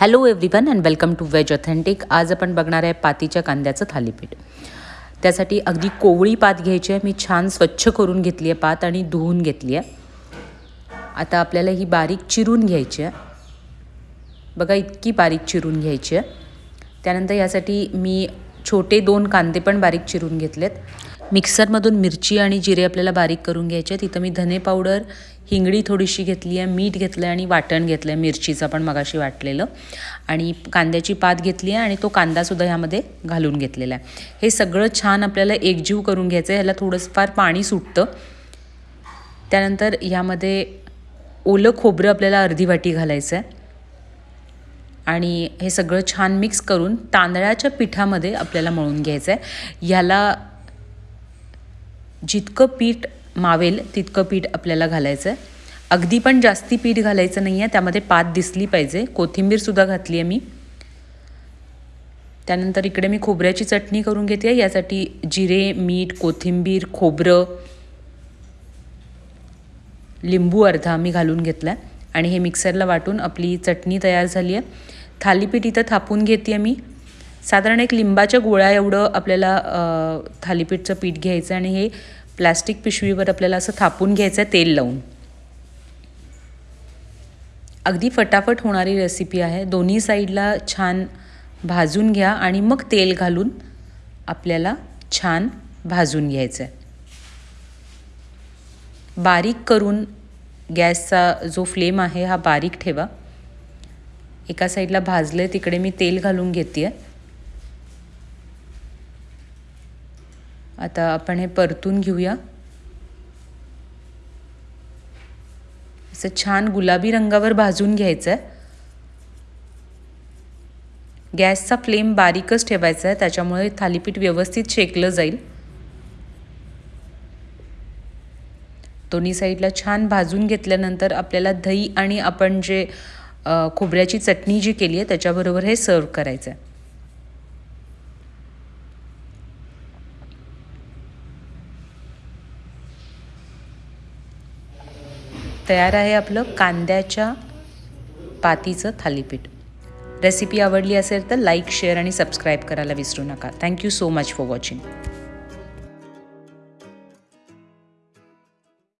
Hello everyone and welcome to veg authentic आज आपण बघणार आहे पातीच्या कांद्याचं थालीपीठ. त्यासाठी अगदी कोवळी पात घ्यायची आहे. मी छान स्वच्छ करून घेतली आहे पात आणि धुवून घेतली आहे. आता आपल्याला ही बारीक चिरून घ्यायची आहे. बघा इतकी बारीक चिरून घ्यायची आहे. त्यानंतर यासाठी मी छोटे दोन कांदे पण बारीक चिरून घेतलेत. मिक्सरमधून मिरची आणि जिरे आपल्याला बारीक करून घ्यायचे तिथं मी धने पावडर हिंगडी थोडीशी घेतली आहे मीठ घेतलं आहे आणि वाटण घेतलं आहे मिरचीचं पण मगाशी वाटलेलं. आणि कांद्याची पात घेतली आहे आणि तो कांदासुद्धा ह्यामध्ये घालून घेतलेला आहे. हे सगळं छान आपल्याला एकजीव करून घ्यायचं आहे. ह्याला थोडंफार पाणी सुटतं. त्यानंतर ह्यामध्ये ओलं खोबरं आपल्याला अर्धी वाटी घालायचं आहे. आणि हे सगळं छान मिक्स करून तांदळाच्या पिठामध्ये आपल्याला मळून घ्यायचं आहे. ह्याला जितकं पीठ मावेल तितकं पीठ आपल्याला घालायचं आहे अगदी पण जास्ती पीठ घालायचं नाही आहे त्यामध्ये पात दिसली पाहिजे. कोथिंबीरसुद्धा घातली आहे मी. त्यानंतर इकडे मी खोबऱ्याची चटणी करून घेते. यासाठी जिरे मीठ कोथिंबीर खोबरं लिंबू अर्धा मी घालून घेतला आहे आणि हे मिक्सरला वाटून आपली चटणी तयार झाली आहे. थालीपीठ इथं थापून घेते आहे मी. साधारण एक लिंबाच्या गोळ्या एवढं आपल्याला थालीपीठचं पीठ घ्यायचं आणि हे प्लॅस्टिक पिशवीवर आपल्याला असं थापून घ्यायचं आहे तेल लावून. अगदी फटाफट होणारी रेसिपी आहे. दोन्ही साईडला छान भाजून घ्या आणि मग तेल घालून आपल्याला छान भाजून घ्यायचं आहे. बारीक करून गॅसचा जो फ्लेम आहे हा बारीक ठेवा. एका साईडला भाजले तिकडे मी तेल घालून घेते आहे आता आपण हे परतून घेऊया. असं छान गुलाबी रंगावर भाजून घ्यायचं आहे गॅसचा फ्लेम बारीकच ठेवायचा आहे त्याच्यामुळे थालीपीठ व्यवस्थित शेकलं जाईल. दोन्ही साईडला छान भाजून घेतल्यानंतर आपल्याला दही आणि आपण जे खोबऱ्याची चटणी जी केली आहे त्याच्याबरोबर हे सर्व करायचं आहे तयार आहे आपलं कांद्याच्या पातीचं थालीपीठ. रेसिपी आवडली असेल तर लाईक शेअर आणि सबस्क्राईब करायला विसरू नका. Thank you so much for watching